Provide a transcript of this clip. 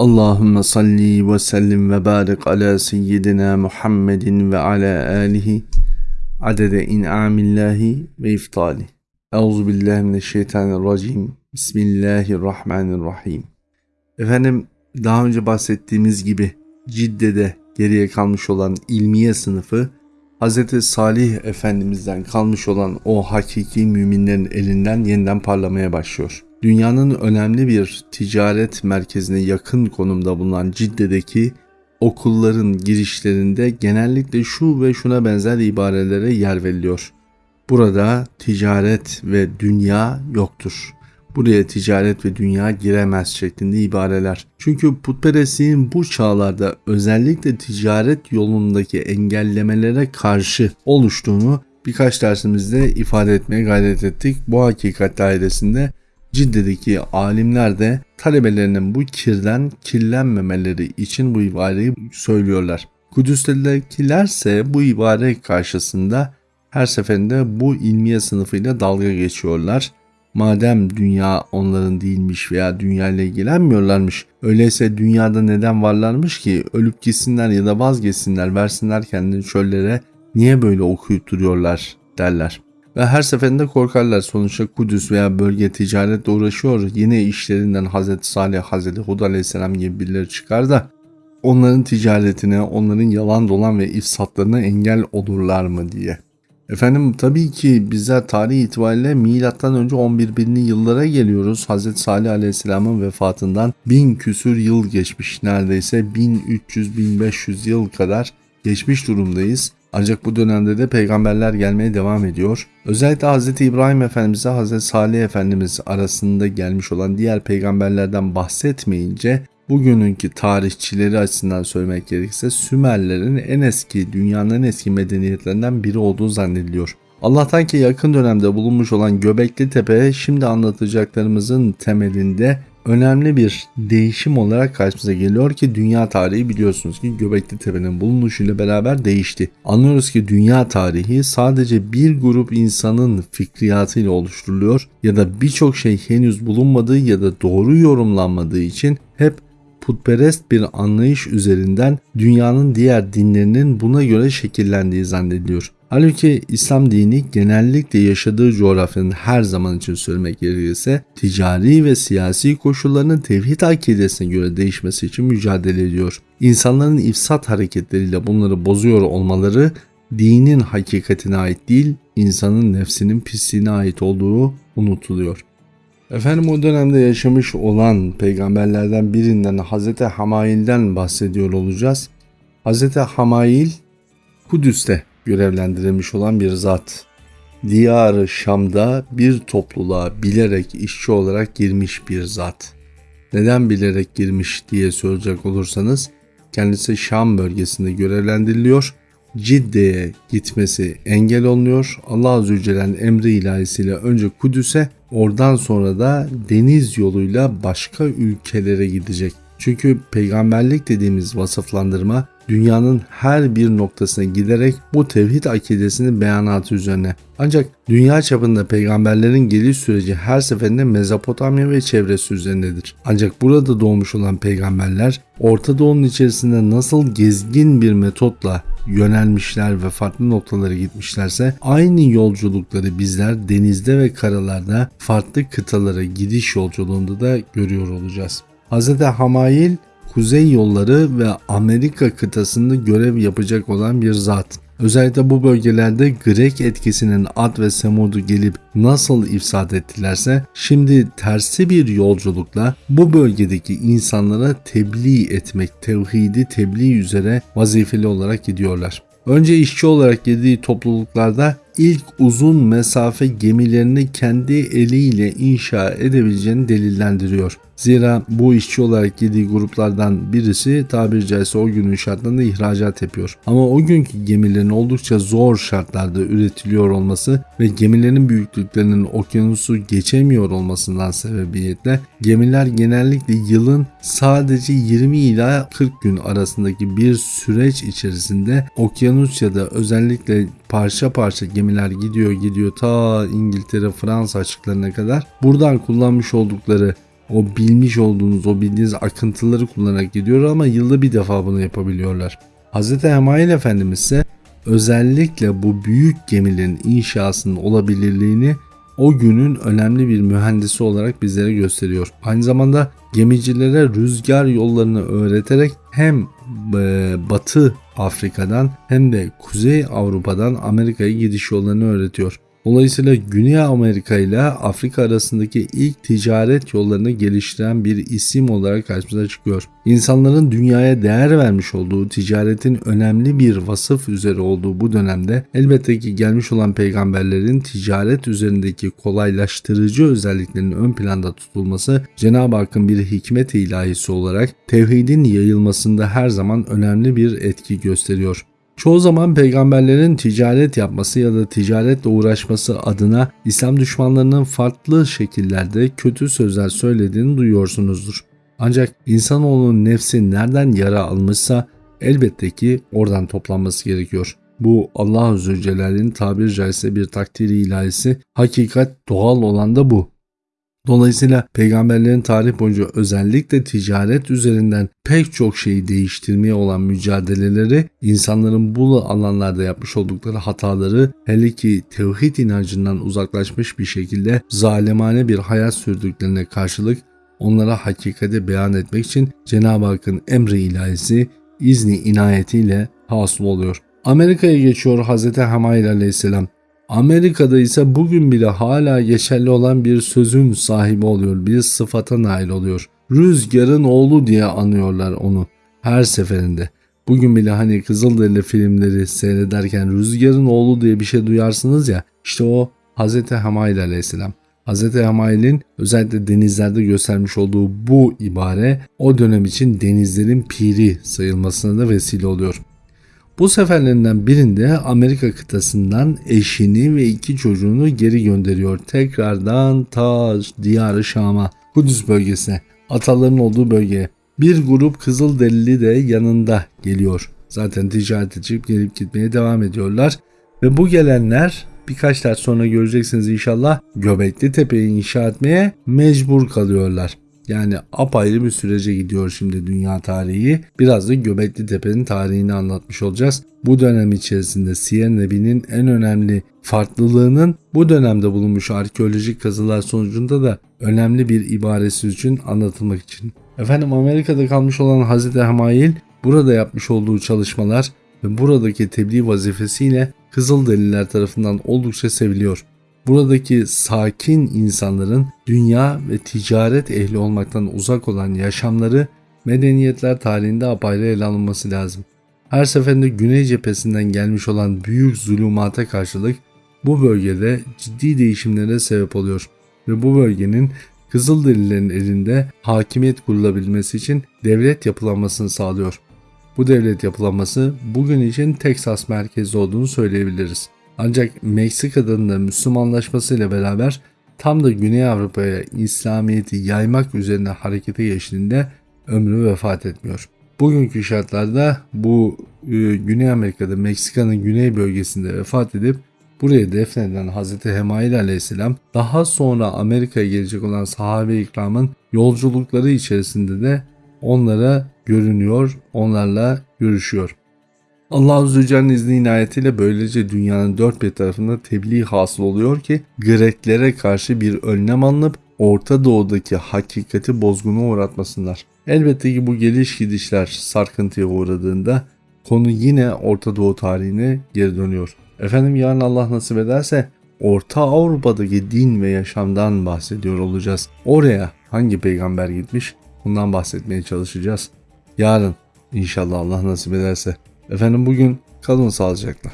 Allahümme salli ve sellim ve barik ala seyyidina Muhammedin ve ala alihi adede in'amillahi ve iftali. Euzu billahi mineşşeytanirracim. Bismillahirrahmanirrahim. Efendim daha önce bahsettiğimiz gibi Cidde'de geriye kalmış olan ilmiye sınıfı Hz. Salih Efendimiz'den kalmış olan o hakiki müminlerin elinden yeniden parlamaya başlıyor dünyanın önemli bir ticaret merkezine yakın konumda bulunan Cidde'deki okulların girişlerinde genellikle şu ve şuna benzer ibarelere yer veriliyor. Burada ticaret ve dünya yoktur. Buraya ticaret ve dünya giremez şeklinde ibareler. Çünkü putperestliğin bu çağlarda özellikle ticaret yolundaki engellemelere karşı oluştuğunu birkaç dersimizde ifade etmeye gayret ettik. Bu hakikat dairesinde Cidde'deki alimler de talebelerinin bu kirden kirlenmemeleri için bu ibareyi söylüyorlar. Kudüs'tekilerse bu ibare karşısında her seferinde bu ilmiye sınıfıyla dalga geçiyorlar. Madem dünya onların değilmiş veya dünya ile ilgilenmiyorlarmış, öyleyse dünyada neden varlarmış ki ölüp gitsinler ya da vazgeçsinler, versinler kendini çöllere, niye böyle okuyup duruyorlar derler. Ve her seferinde korkarlar sonuçta Kudüs veya bölge ticaretle uğraşıyor. Yine işlerinden Hz. Salih, Hz. Hud aleyhisselam gibi birileri çıkar da onların ticaretine, onların yalan dolan ve ifsatlarına engel olurlar mı diye. Efendim tabii ki bizler tarih itibariyle milattan önce 11 binli yıllara geliyoruz. Hz. Salih Aleyhisselam'ın vefatından bin küsür yıl geçmiş. Neredeyse 1300-1500 yıl kadar geçmiş durumdayız. Ancak bu dönemde de peygamberler gelmeye devam ediyor. Özellikle Hz. İbrahim Efendimiz ile Hz. Salih Efendimiz arasında gelmiş olan diğer peygamberlerden bahsetmeyince bugününkü tarihçileri açısından söylemek gerekirse Sümerlerin en eski, dünyanın en eski medeniyetlerinden biri olduğu zannediliyor. Allah'tan ki yakın dönemde bulunmuş olan Göbekli Tepe şimdi anlatacaklarımızın temelinde önemli bir değişim olarak karşımıza geliyor ki dünya tarihi biliyorsunuz ki Göbekli Tepe'nin bulunuşuyla beraber değişti. Anlıyoruz ki dünya tarihi sadece bir grup insanın fikriyatıyla oluşturuluyor ya da birçok şey henüz bulunmadığı ya da doğru yorumlanmadığı için hep putperest bir anlayış üzerinden dünyanın diğer dinlerinin buna göre şekillendiği zannediliyor. Halbuki İslam dini genellikle yaşadığı coğrafyanın her zaman için söylemek gerekirse ticari ve siyasi koşullarının tevhid akidesine göre değişmesi için mücadele ediyor. İnsanların ifsat hareketleriyle bunları bozuyor olmaları dinin hakikatine ait değil, insanın nefsinin pisliğine ait olduğu unutuluyor. Efendim o dönemde yaşamış olan peygamberlerden birinden Hz. Hamail'den bahsediyor olacağız. Hz. Hamail Kudüs'te görevlendirilmiş olan bir zat. Diyar Şam'da bir topluluğa bilerek işçi olarak girmiş bir zat. Neden bilerek girmiş diye soracak olursanız kendisi Şam bölgesinde görevlendiriliyor. Cidde'ye gitmesi engel olunuyor. Allah Azze ve Celle'nin emri ilahisiyle önce Kudüs'e oradan sonra da deniz yoluyla başka ülkelere gidecek. Çünkü peygamberlik dediğimiz vasıflandırma dünyanın her bir noktasına giderek bu tevhid akidesinin beyanatı üzerine. Ancak dünya çapında peygamberlerin geliş süreci her seferinde Mezopotamya ve çevresi üzerindedir. Ancak burada doğmuş olan peygamberler Orta Doğu'nun içerisinde nasıl gezgin bir metotla yönelmişler ve farklı noktalara gitmişlerse aynı yolculukları bizler denizde ve karalarda farklı kıtalara gidiş yolculuğunda da görüyor olacağız. Hz. Hamail kuzey yolları ve Amerika kıtasında görev yapacak olan bir zat. Özellikle bu bölgelerde Grek etkisinin Ad ve Semud'u gelip nasıl ifsad ettilerse şimdi tersi bir yolculukla bu bölgedeki insanlara tebliğ etmek, tevhidi tebliğ üzere vazifeli olarak gidiyorlar. Önce işçi olarak girdiği topluluklarda ilk uzun mesafe gemilerini kendi eliyle inşa edebileceğini delillendiriyor. Zira bu işçi olarak girdiği gruplardan birisi tabiri caizse o günün şartlarında ihracat yapıyor. Ama o günkü gemilerin oldukça zor şartlarda üretiliyor olması ve gemilerin büyüklüklerinin okyanusu geçemiyor olmasından sebebiyetle gemiler genellikle yılın sadece 20 ila 40 gün arasındaki bir süreç içerisinde okyanus ya da özellikle parça parça gemiler gidiyor gidiyor ta İngiltere Fransa açıklarına kadar buradan kullanmış oldukları o bilmiş olduğunuz, o bildiğiniz akıntıları kullanarak gidiyor ama yılda bir defa bunu yapabiliyorlar. Hz. Hemail Efendimiz ise özellikle bu büyük gemilerin inşasının olabilirliğini o günün önemli bir mühendisi olarak bizlere gösteriyor. Aynı zamanda gemicilere rüzgar yollarını öğreterek hem e, Batı Afrika'dan hem de Kuzey Avrupa'dan Amerika'ya gidiş yollarını öğretiyor. Dolayısıyla Güney Amerika ile Afrika arasındaki ilk ticaret yollarını geliştiren bir isim olarak karşımıza çıkıyor. İnsanların dünyaya değer vermiş olduğu ticaretin önemli bir vasıf üzere olduğu bu dönemde elbette ki gelmiş olan peygamberlerin ticaret üzerindeki kolaylaştırıcı özelliklerinin ön planda tutulması Cenab-ı Hakk'ın bir hikmet ilahisi olarak tevhidin yayılmasında her zaman önemli bir etki gösteriyor. Çoğu zaman peygamberlerin ticaret yapması ya da ticaretle uğraşması adına İslam düşmanlarının farklı şekillerde kötü sözler söylediğini duyuyorsunuzdur. Ancak insanoğlunun nefsi nereden yara almışsa elbette ki oradan toplanması gerekiyor. Bu Allah Azze Celle'nin tabiri caizse bir takdiri ilahisi. Hakikat doğal olan da bu. Dolayısıyla peygamberlerin tarih boyunca özellikle ticaret üzerinden pek çok şeyi değiştirmeye olan mücadeleleri insanların bu alanlarda yapmış oldukları hataları hele ki tevhid inancından uzaklaşmış bir şekilde zalimane bir hayat sürdüklerine karşılık onlara hakikati beyan etmek için Cenab-ı Hakk'ın emri ilahisi izni inayetiyle hasıl oluyor. Amerika'ya geçiyor Hz. Hamayl aleyhisselam. Amerika'da ise bugün bile hala geçerli olan bir sözün sahibi oluyor, bir sıfata nail oluyor. Rüzgarın oğlu diye anıyorlar onu her seferinde. Bugün bile hani Kızılderili filmleri seyrederken Rüzgarın oğlu diye bir şey duyarsınız ya işte o Hz. Hamail aleyhisselam. Hz. Hamail'in özellikle denizlerde göstermiş olduğu bu ibare o dönem için denizlerin piri sayılmasına da vesile oluyor. Bu seferlerinden birinde Amerika kıtasından eşini ve iki çocuğunu geri gönderiyor. Tekrardan ta diyarı Şam'a, Kudüs bölgesine, ataların olduğu bölgeye. Bir grup Kızılderili de yanında geliyor. Zaten ticaret edip gelip gitmeye devam ediyorlar. Ve bu gelenler birkaç ders sonra göreceksiniz inşallah Göbekli Tepe'yi inşa etmeye mecbur kalıyorlar. Yani apayrı bir sürece gidiyor şimdi dünya tarihi. Biraz da Göbekli Tepe'nin tarihini anlatmış olacağız. Bu dönem içerisinde Siyer Nebi'nin en önemli farklılığının bu dönemde bulunmuş arkeolojik kazılar sonucunda da önemli bir ibaresi için anlatılmak için. Efendim Amerika'da kalmış olan Hazreti Hamail burada yapmış olduğu çalışmalar ve buradaki tebliğ vazifesiyle Kızılderililer tarafından oldukça seviliyor buradaki sakin insanların dünya ve ticaret ehli olmaktan uzak olan yaşamları medeniyetler tarihinde apayrı ele alınması lazım. Her seferinde güney cephesinden gelmiş olan büyük zulümata karşılık bu bölgede ciddi değişimlere sebep oluyor ve bu bölgenin Kızılderililerin elinde hakimiyet kurulabilmesi için devlet yapılanmasını sağlıyor. Bu devlet yapılanması bugün için Teksas merkezli olduğunu söyleyebiliriz. Ancak Meksika'nın da Müslümanlaşmasıyla beraber tam da Güney Avrupa'ya İslamiyet'i yaymak üzerine harekete geçtiğinde ömrü vefat etmiyor. Bugünkü şartlarda bu e, Güney Amerika'da Meksika'nın güney bölgesinde vefat edip buraya defnedilen Hz. Hemail aleyhisselam daha sonra Amerika'ya gelecek olan sahabe ikramın yolculukları içerisinde de onlara görünüyor, onlarla görüşüyor. Allah Azze Celle'nin izni inayetiyle böylece dünyanın dört bir tarafında tebliğ hasıl oluyor ki Greklere karşı bir önlem alınıp Orta Doğu'daki hakikati bozguna uğratmasınlar. Elbette ki bu geliş gidişler sarkıntıya uğradığında konu yine Orta Doğu tarihine geri dönüyor. Efendim yarın Allah nasip ederse Orta Avrupa'daki din ve yaşamdan bahsediyor olacağız. Oraya hangi peygamber gitmiş bundan bahsetmeye çalışacağız. Yarın inşallah Allah nasip ederse. Efendim bugün kalın sağlıcakla.